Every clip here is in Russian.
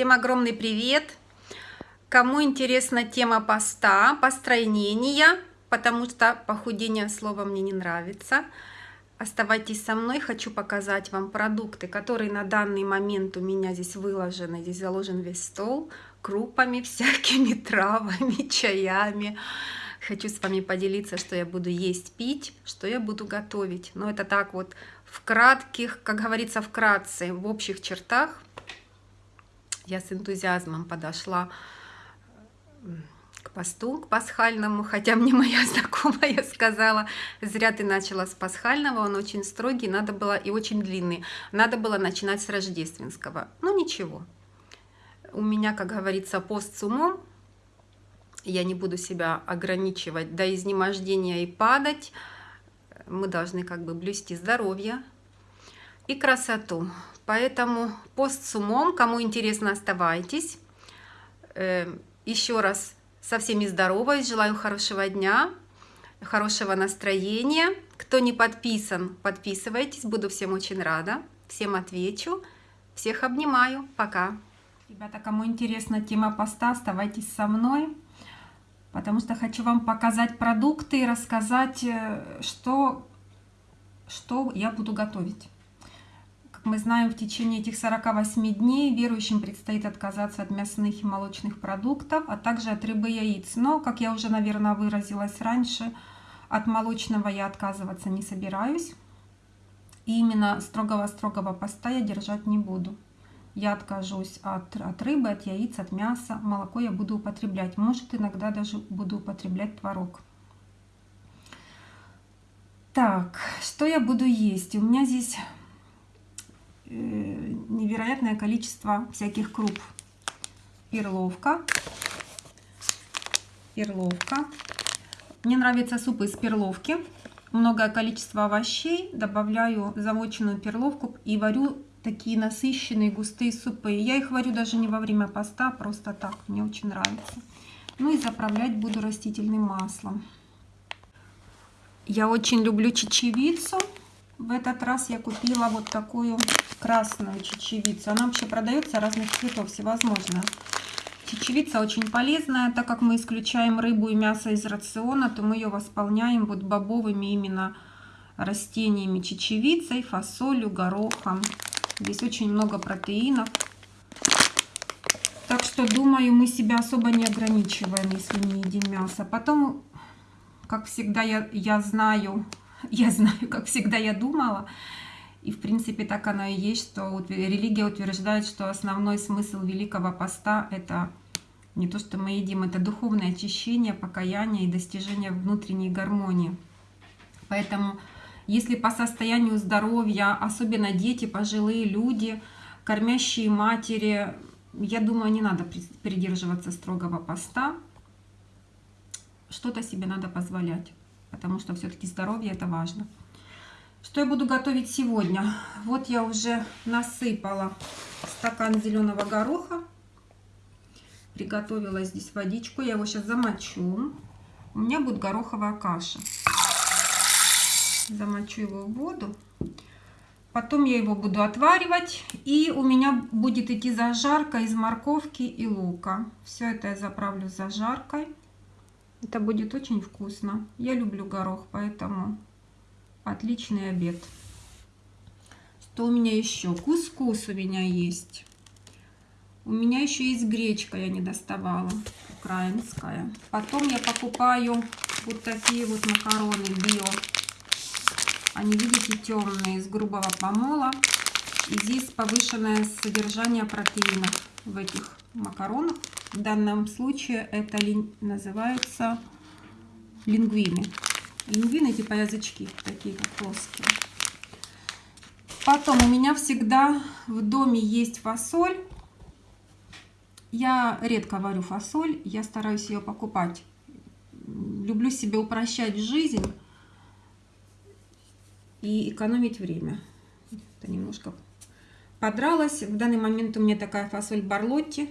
Всем огромный привет! Кому интересна тема поста, постройнения, потому что похудение слова мне не нравится, оставайтесь со мной. Хочу показать вам продукты, которые на данный момент у меня здесь выложены. Здесь заложен весь стол крупами, всякими травами, чаями. Хочу с вами поделиться, что я буду есть, пить, что я буду готовить. Но это так вот в кратких, как говорится, вкратце, в общих чертах я с энтузиазмом подошла к посту, к пасхальному, хотя мне моя знакомая сказала, зря ты начала с пасхального, он очень строгий, надо было и очень длинный, надо было начинать с рождественского. Ну ничего, у меня, как говорится, пост с умом, я не буду себя ограничивать до изнемождения и падать, мы должны как бы блюсти здоровье и красоту. Поэтому пост с умом, кому интересно, оставайтесь. Э, еще раз со всеми здороваюсь, желаю хорошего дня, хорошего настроения. Кто не подписан, подписывайтесь, буду всем очень рада. Всем отвечу. Всех обнимаю. Пока. Ребята, кому интересна тема поста, оставайтесь со мной, потому что хочу вам показать продукты и рассказать, э, что, что я буду готовить. Мы знаем, в течение этих 48 дней верующим предстоит отказаться от мясных и молочных продуктов, а также от рыбы и яиц. Но, как я уже, наверное, выразилась раньше, от молочного я отказываться не собираюсь. И именно строгого-строгого поста я держать не буду. Я откажусь от, от рыбы, от яиц, от мяса. Молоко я буду употреблять. Может, иногда даже буду употреблять творог. Так, что я буду есть? У меня здесь невероятное количество всяких круп. Перловка. Перловка. Мне нравятся супы из перловки. Многое количество овощей. Добавляю замоченную перловку и варю такие насыщенные густые супы. Я их варю даже не во время поста, а просто так. Мне очень нравится. Ну и заправлять буду растительным маслом. Я очень люблю чечевицу. В этот раз я купила вот такую красную чечевицу. Она вообще продается разных цветов, всевозможно. Чечевица очень полезная, так как мы исключаем рыбу и мясо из рациона, то мы ее восполняем вот бобовыми именно растениями, чечевицей, фасолью, горохом. Здесь очень много протеинов. Так что, думаю, мы себя особо не ограничиваем, если не едим мясо. Потом, как всегда, я, я знаю, я знаю, как всегда я думала, и в принципе так оно и есть, что религия утверждает, что основной смысл Великого Поста – это не то, что мы едим, это духовное очищение, покаяние и достижение внутренней гармонии. Поэтому, если по состоянию здоровья, особенно дети, пожилые люди, кормящие матери, я думаю, не надо придерживаться строгого поста, что-то себе надо позволять потому что все-таки здоровье это важно. Что я буду готовить сегодня? Вот я уже насыпала стакан зеленого гороха. Приготовила здесь водичку. Я его сейчас замочу. У меня будет гороховая каша. Замочу его в воду. Потом я его буду отваривать. И у меня будет идти зажарка из морковки и лука. Все это я заправлю зажаркой. Это будет очень вкусно. Я люблю горох, поэтому отличный обед. Что у меня еще? Кускус у меня есть. У меня еще есть гречка, я не доставала, украинская. Потом я покупаю вот такие вот макароны био. Они, видите, темные, из грубого помола. И здесь повышенное содержание протеинов в этих макаронах. В данном случае это называется лингвины. Лингвины типа язычки, такие как плоские. Потом у меня всегда в доме есть фасоль. Я редко варю фасоль, я стараюсь ее покупать. Люблю себе упрощать жизнь и экономить время. Это немножко подралась. В данный момент у меня такая фасоль Барлотти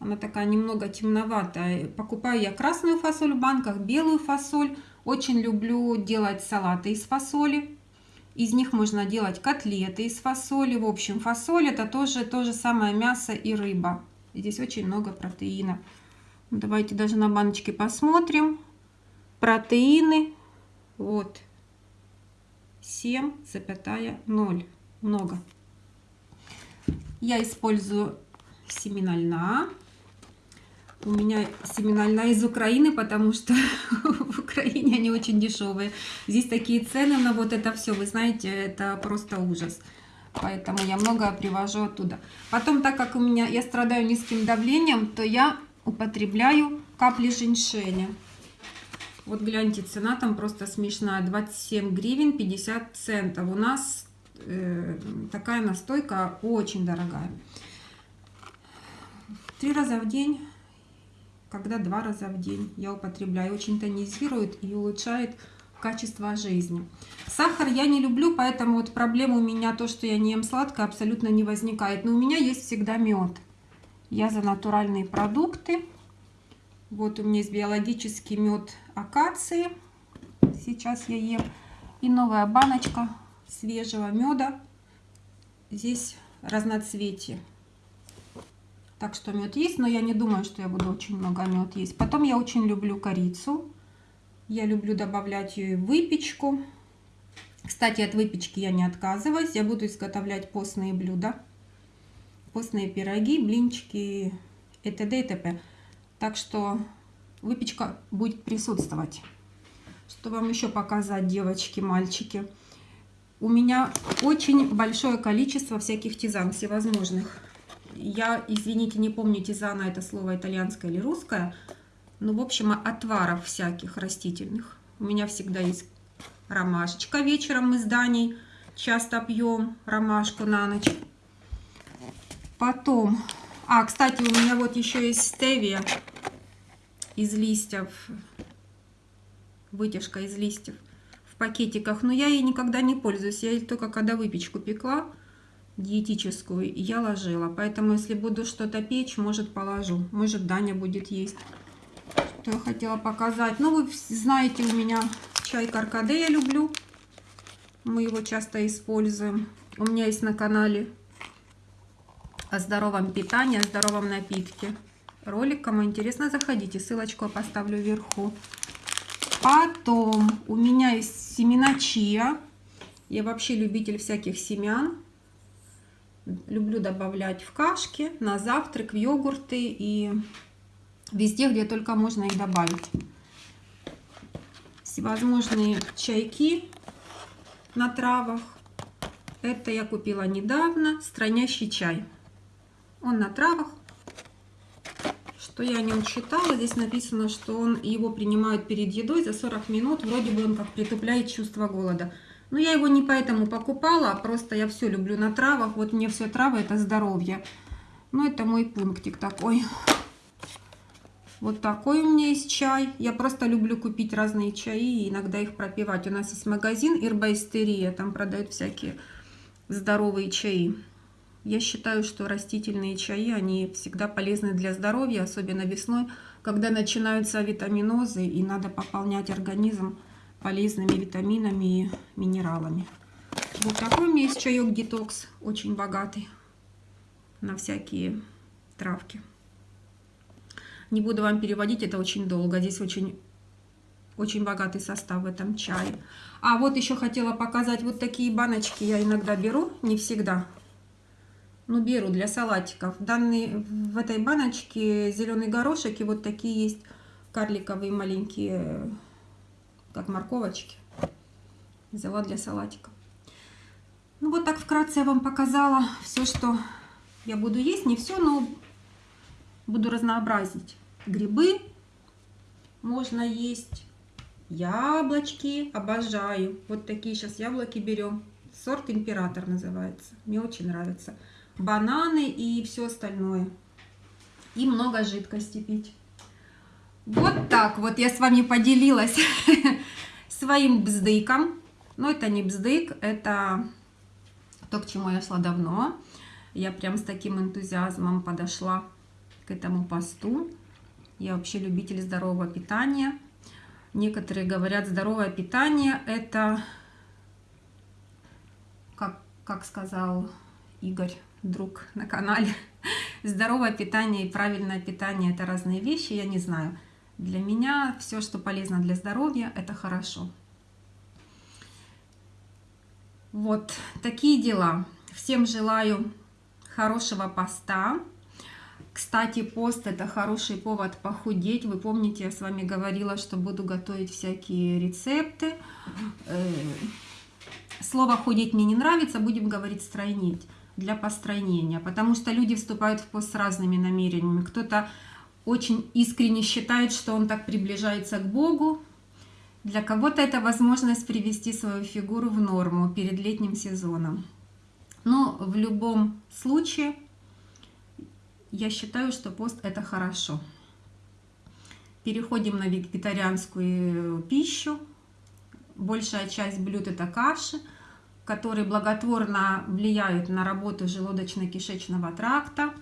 она такая немного темноватая. Покупаю я красную фасоль в банках, белую фасоль. Очень люблю делать салаты из фасоли. Из них можно делать котлеты из фасоли. В общем, фасоль это тоже то же самое мясо и рыба. Здесь очень много протеина. Давайте даже на баночке посмотрим. Протеины. Вот. 7,0. Много. Я использую семена льна. У меня семена льна из Украины, потому что в Украине они очень дешевые. Здесь такие цены на вот это все, вы знаете, это просто ужас. Поэтому я много привожу оттуда. Потом, так как у меня я страдаю низким давлением, то я употребляю капли женьшеня. Вот гляньте, цена там просто смешная. 27 гривен 50 центов. У нас э, такая настойка очень дорогая. Три раза в день когда два раза в день я употребляю. Очень тонизирует и улучшает качество жизни. Сахар я не люблю, поэтому вот проблема у меня то, что я не ем сладкое, абсолютно не возникает. Но у меня есть всегда мед. Я за натуральные продукты. Вот у меня есть биологический мед акации. Сейчас я ем. И новая баночка свежего меда. Здесь разноцветие. Так что мед есть, но я не думаю, что я буду очень много мед есть. Потом я очень люблю корицу. Я люблю добавлять ее в выпечку. Кстати, от выпечки я не отказываюсь. Я буду изготовлять постные блюда. Постные пироги, блинчики и т.д. и т.п. Так что выпечка будет присутствовать. Что вам еще показать, девочки, мальчики? У меня очень большое количество всяких тизан всевозможных я, извините, не помню, тизана это слово итальянское или русское, но, в общем, отваров всяких растительных. У меня всегда есть ромашечка вечером мы с Даней часто пьем ромашку на ночь. Потом, а, кстати, у меня вот еще есть стевия из листьев, вытяжка из листьев в пакетиках, но я ей никогда не пользуюсь, я ей только когда выпечку пекла, диетическую я ложила. Поэтому, если буду что-то печь, может положу. Может Даня будет есть. Что я хотела показать. Ну, вы знаете, у меня чай каркаде я люблю. Мы его часто используем. У меня есть на канале о здоровом питании, о здоровом напитке. Ролик, кому интересно, заходите. Ссылочку я поставлю вверху. Потом у меня есть семена чия. Я вообще любитель всяких семян. Люблю добавлять в кашки, на завтрак, в йогурты и везде, где только можно их добавить. Всевозможные чайки на травах. Это я купила недавно, странящий чай. Он на травах. Что я о нем читала, здесь написано, что он его принимают перед едой за 40 минут. Вроде бы он как притупляет чувство голода. Но я его не поэтому покупала, а просто я все люблю на травах. Вот мне все травы это здоровье. Ну, это мой пунктик такой. Вот такой у меня есть чай. Я просто люблю купить разные чаи и иногда их пропивать. У нас есть магазин Ирбайстерия, там продают всякие здоровые чаи. Я считаю, что растительные чаи, они всегда полезны для здоровья, особенно весной, когда начинаются витаминозы и надо пополнять организм полезными витаминами и минералами. Вот такой у меня есть чаек детокс, очень богатый на всякие травки. Не буду вам переводить, это очень долго. Здесь очень, очень богатый состав в этом чае. А вот еще хотела показать вот такие баночки я иногда беру, не всегда. Ну, беру для салатиков. Данные в этой баночке зеленый горошек и вот такие есть карликовые маленькие как морковочки. Взяла для салатика. Ну вот так вкратце я вам показала все, что я буду есть. Не все, но буду разнообразить. Грибы можно есть. Яблочки обожаю. Вот такие сейчас яблоки берем. Сорт император называется. Мне очень нравится. Бананы и все остальное. И много жидкости пить. Вот так вот я с вами поделилась своим бздыком. Но это не бздык, это то, к чему я шла давно. Я прям с таким энтузиазмом подошла к этому посту. Я вообще любитель здорового питания. Некоторые говорят, здоровое питание – это как, как сказал Игорь, друг на канале, здоровое питание и правильное питание – это разные вещи, я не знаю. Для меня все, что полезно для здоровья, это хорошо. Вот такие дела. Всем желаю хорошего поста. Кстати, пост это хороший повод похудеть. Вы помните, я с вами говорила, что буду готовить всякие рецепты. Э, слово худеть мне не нравится, будем говорить стройнить для постройнения, потому что люди вступают в пост с разными намерениями. Кто-то очень искренне считает, что он так приближается к Богу. Для кого-то это возможность привести свою фигуру в норму перед летним сезоном. Но в любом случае я считаю, что пост это хорошо. Переходим на вегетарианскую пищу. Большая часть блюд это каши которые благотворно влияют на работу желудочно-кишечного тракта,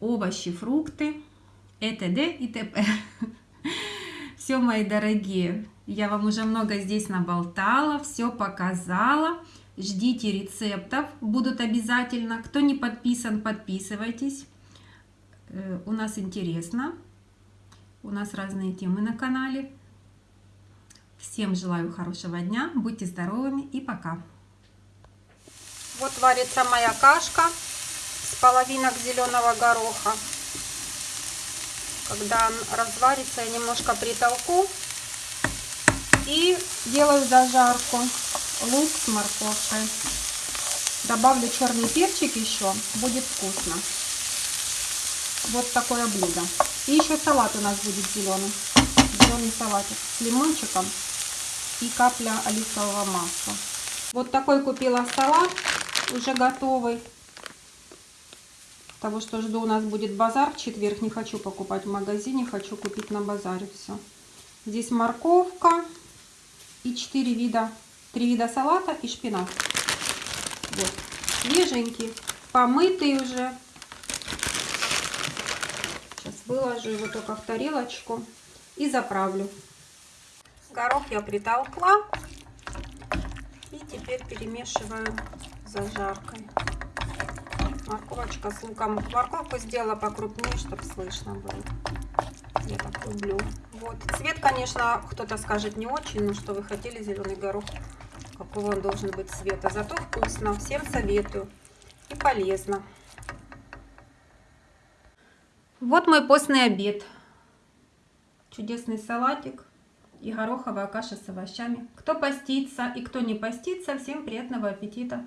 овощи, фрукты, т.д. и т.п. Все, мои дорогие, я вам уже много здесь наболтала, все показала. Ждите рецептов, будут обязательно. Кто не подписан, подписывайтесь. Э, у нас интересно. У нас разные темы на канале. Всем желаю хорошего дня, будьте здоровыми и пока. Вот варится моя кашка с половинок зеленого гороха. Когда разварится, я немножко притолку и делаю зажарку. Лук с морковкой. Добавлю черный перчик еще, будет вкусно. Вот такое блюдо. И еще салат у нас будет зеленый. Зеленый салатик с лимончиком и капля оливкового масла. Вот такой купила салат уже готовый. Того, что жду, у нас будет базар в четверг. Не хочу покупать в магазине, хочу купить на базаре все. Здесь морковка и 4 вида, 3 вида салата и шпинат. Вот, свеженький, помытый уже. Сейчас выложу его только в тарелочку и заправлю. Горох я притолкла. И теперь перемешиваю зажаркой. Морковочка с луком. Морковку сделала покрупнее, чтобы слышно было. Я так люблю. Вот. Цвет, конечно, кто-то скажет не очень, но что вы хотели зеленый горох, какого он должен быть цвета. Зато вкусно. Всем советую. И полезно. Вот мой постный обед. Чудесный салатик и гороховая каша с овощами. Кто постится и кто не постится, всем приятного аппетита!